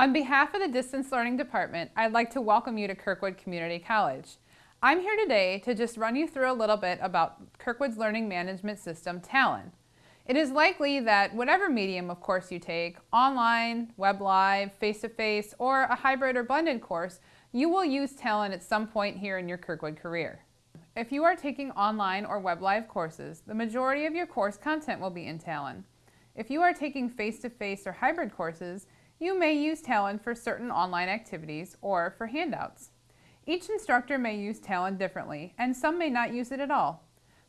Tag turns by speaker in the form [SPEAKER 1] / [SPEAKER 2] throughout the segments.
[SPEAKER 1] On behalf of the Distance Learning Department, I'd like to welcome you to Kirkwood Community College. I'm here today to just run you through a little bit about Kirkwood's learning management system, Talon. It is likely that whatever medium of course you take, online, web live, face-to-face, -face, or a hybrid or blended course, you will use Talon at some point here in your Kirkwood career. If you are taking online or web live courses, the majority of your course content will be in Talon. If you are taking face-to-face -face or hybrid courses, you may use Talon for certain online activities or for handouts. Each instructor may use Talon differently, and some may not use it at all.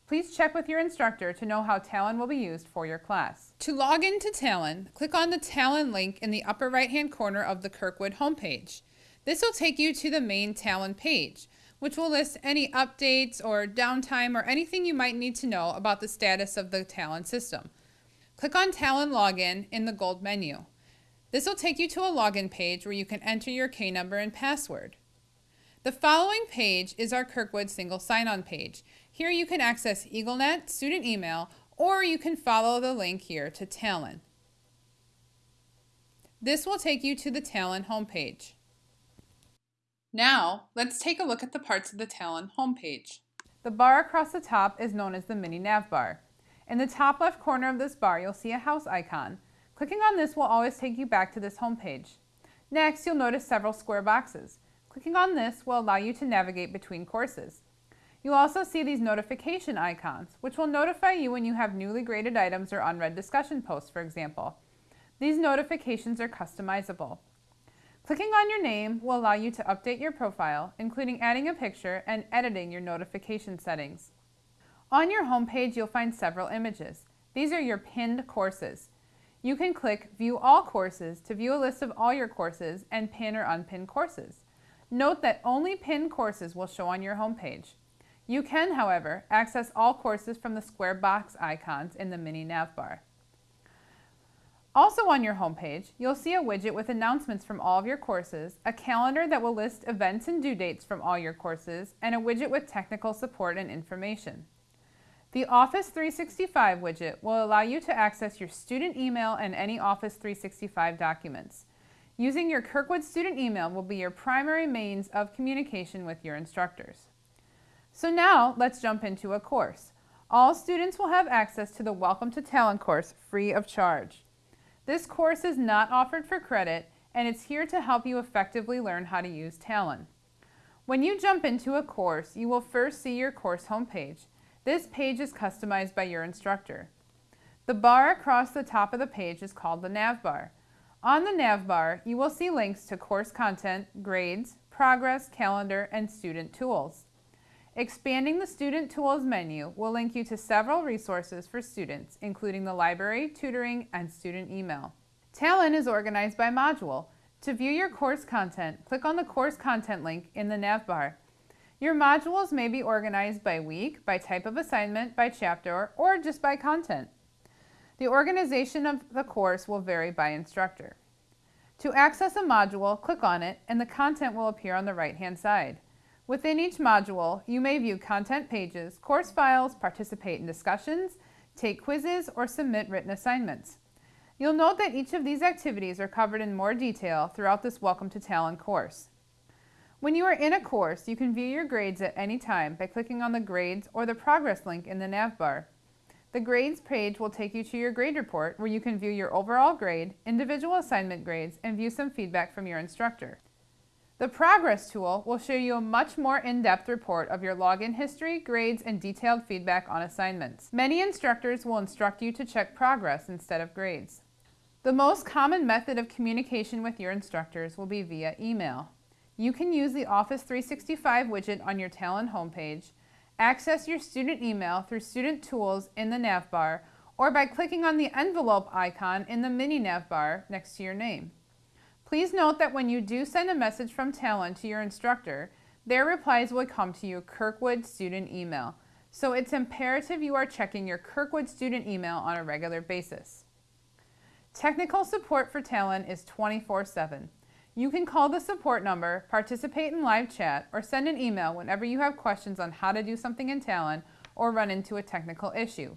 [SPEAKER 1] Please check with your instructor to know how Talon will be used for your class. To log into Talon, click on the Talon link in the upper right-hand corner of the Kirkwood homepage. This will take you to the main Talon page, which will list any updates or downtime or anything you might need to know about the status of the Talon system. Click on Talon Login in the gold menu. This will take you to a login page where you can enter your K number and password. The following page is our Kirkwood single sign-on page. Here you can access EagleNet, student email, or you can follow the link here to Talon. This will take you to the Talon homepage. Now, let's take a look at the parts of the Talon homepage. The bar across the top is known as the mini nav bar. In the top left corner of this bar, you'll see a house icon. Clicking on this will always take you back to this home page. Next, you'll notice several square boxes. Clicking on this will allow you to navigate between courses. You'll also see these notification icons, which will notify you when you have newly graded items or unread discussion posts, for example. These notifications are customizable. Clicking on your name will allow you to update your profile, including adding a picture and editing your notification settings. On your homepage, you'll find several images. These are your pinned courses. You can click View All Courses to view a list of all your courses and pin or unpin courses. Note that only pinned courses will show on your homepage. You can, however, access all courses from the square box icons in the mini navbar. Also on your homepage, you'll see a widget with announcements from all of your courses, a calendar that will list events and due dates from all your courses, and a widget with technical support and information. The Office 365 widget will allow you to access your student email and any Office 365 documents. Using your Kirkwood student email will be your primary means of communication with your instructors. So now let's jump into a course. All students will have access to the Welcome to Talon course free of charge. This course is not offered for credit and it's here to help you effectively learn how to use Talon. When you jump into a course, you will first see your course homepage. This page is customized by your instructor. The bar across the top of the page is called the nav bar. On the nav bar, you will see links to course content, grades, progress, calendar, and student tools. Expanding the Student Tools menu will link you to several resources for students, including the library, tutoring, and student email. Talon is organized by module. To view your course content, click on the course content link in the nav bar. Your modules may be organized by week, by type of assignment, by chapter, or just by content. The organization of the course will vary by instructor. To access a module, click on it and the content will appear on the right-hand side. Within each module, you may view content pages, course files, participate in discussions, take quizzes, or submit written assignments. You'll note that each of these activities are covered in more detail throughout this Welcome to Talon course. When you are in a course, you can view your grades at any time by clicking on the Grades or the Progress link in the nav bar. The Grades page will take you to your grade report where you can view your overall grade, individual assignment grades, and view some feedback from your instructor. The Progress tool will show you a much more in-depth report of your login history, grades, and detailed feedback on assignments. Many instructors will instruct you to check progress instead of grades. The most common method of communication with your instructors will be via email. You can use the Office 365 widget on your Talon homepage, access your student email through Student Tools in the nav bar, or by clicking on the envelope icon in the mini nav bar next to your name. Please note that when you do send a message from Talon to your instructor, their replies will come to your Kirkwood student email. So it's imperative you are checking your Kirkwood student email on a regular basis. Technical support for Talon is 24-7. You can call the support number, participate in live chat, or send an email whenever you have questions on how to do something in Talon or run into a technical issue.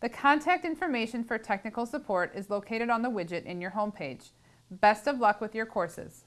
[SPEAKER 1] The contact information for technical support is located on the widget in your homepage. Best of luck with your courses.